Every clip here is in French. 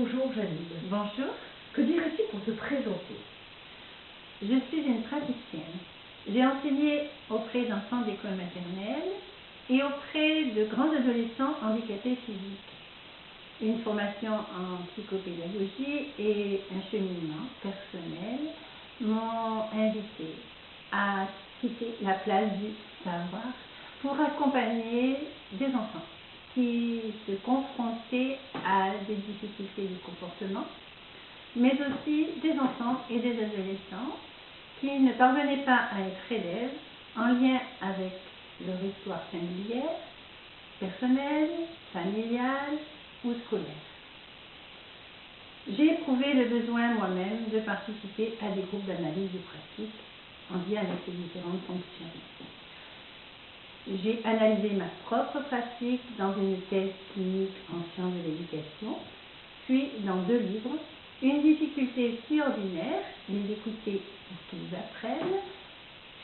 Bonjour Janine. Bonjour. Que dirais-tu pour te présenter? Je suis une praticienne. J'ai enseigné auprès d'enfants d'école maternelle et auprès de grands adolescents handicapés physiques. Une formation en psychopédagogie et un cheminement personnel m'ont invité à quitter la place du savoir pour accompagner des enfants qui se confrontaient à des difficultés de comportement, mais aussi des enfants et des adolescents qui ne parvenaient pas à être élèves en lien avec leur histoire familière, personnelle, familiale ou scolaire. J'ai éprouvé le besoin moi-même de participer à des groupes d'analyse de pratique en lien avec les différentes fonctions. J'ai analysé ma propre pratique dans une thèse clinique en sciences de l'éducation, puis dans deux livres, Une difficulté si ordinaire, les écouter pour qu'ils apprennent,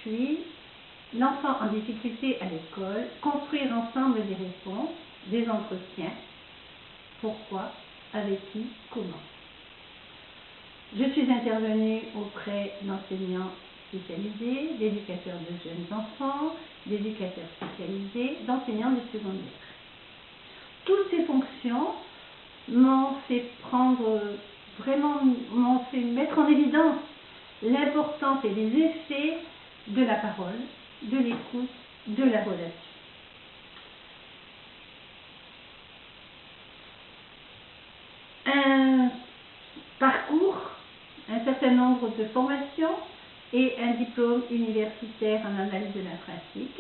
puis L'enfant en difficulté à l'école, construire ensemble des réponses, des entretiens, pourquoi, avec qui, comment. Je suis intervenue auprès d'enseignants spécialisés, d'éducateurs de jeunes enfants, d'éducateurs spécialisés, d'enseignants de secondaire. Toutes ces fonctions m'ont fait prendre, vraiment, m'ont fait mettre en évidence l'importance et les effets de la parole, de l'écoute, de la relation. Un parcours, un certain nombre de formations, et un diplôme universitaire en analyse de la pratique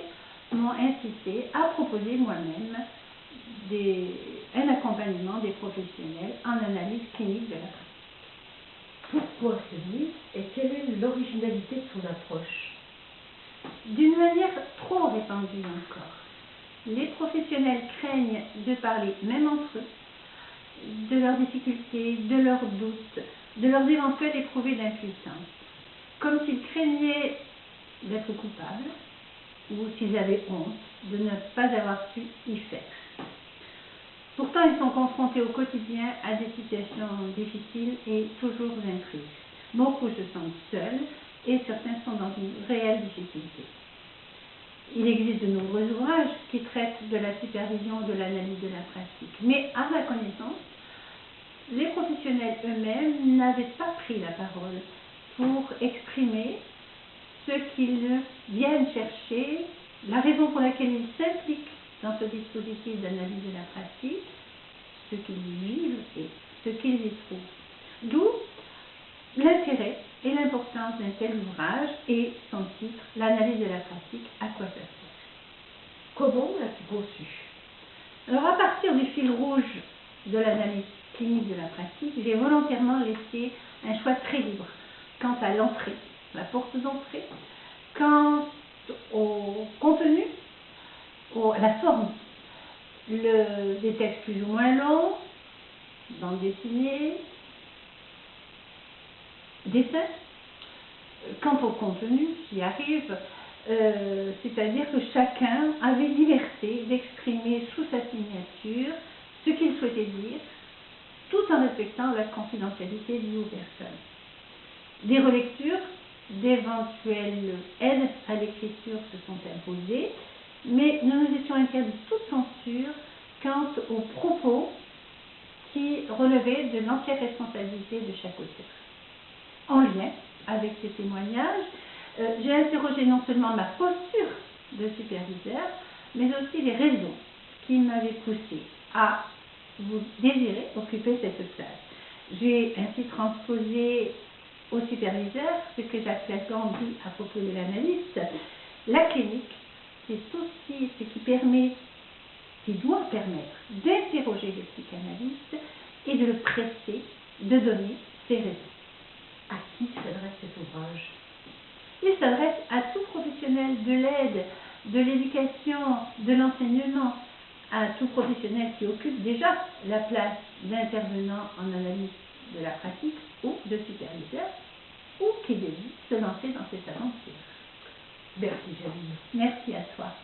m'ont incité à proposer moi-même un accompagnement des professionnels en analyse clinique de la pratique. Pourquoi ce livre et quelle est l'originalité de son approche? D'une manière trop répandue encore. Les professionnels craignent de parler, même entre eux, de leurs difficultés, de leurs doutes, de leurs éventuels éprouvés d'impuissance comme s'ils craignaient d'être coupables ou s'ils avaient honte de ne pas avoir su y faire. Pourtant, ils sont confrontés au quotidien à des situations difficiles et toujours intriges. Beaucoup se sentent seuls et certains sont dans une réelle difficulté. Il existe de nombreux ouvrages qui traitent de la supervision de l'analyse de la pratique, mais à ma connaissance, les professionnels eux-mêmes n'avaient pas pris la parole pour exprimer ce qu'ils viennent chercher, la raison pour laquelle ils s'impliquent dans ce dispositif d'analyse de la pratique, ce qu'ils vivent et ce qu'ils y trouvent. D'où l'intérêt et l'importance d'un tel ouvrage et son titre, L'analyse de la pratique, à quoi ça sert? Comment l'as-tu conçu? Alors à partir du fil rouge de l'analyse clinique de la pratique, j'ai volontairement laissé un choix très libre quant à l'entrée, la porte d'entrée, quant au contenu, à la forme, le, des textes plus ou moins longs, bande dessinée, dessin. Quant au contenu, j'y arrive, euh, c'est-à-dire que chacun avait liberté d'exprimer sous sa signature ce qu'il souhaitait dire, tout en respectant la confidentialité du personne des relectures, d'éventuelles aides à l'écriture se sont imposées, mais nous nous étions interdits toute censure quant aux propos qui relevaient de l'entière responsabilité de chaque auteur. En lien avec ces témoignages, euh, j'ai interrogé non seulement ma posture de superviseur, mais aussi les raisons qui m'avaient poussé à vous désirer occuper cette place. J'ai ainsi transposé au superviseur, ce que Jacques Lacan dit à propos de l'analyste, la clinique, c'est aussi ce qui permet, qui doit permettre d'interroger le psychanalyste et de le presser de donner ses raisons. À qui s'adresse cet ouvrage? Il s'adresse à tout professionnel de l'aide, de l'éducation, de l'enseignement, à tout professionnel qui occupe déjà la place d'intervenant en analyse de la pratique ou de superviseur, ou qui désire se lancer dans cette aventure. Merci Janine. Merci à toi.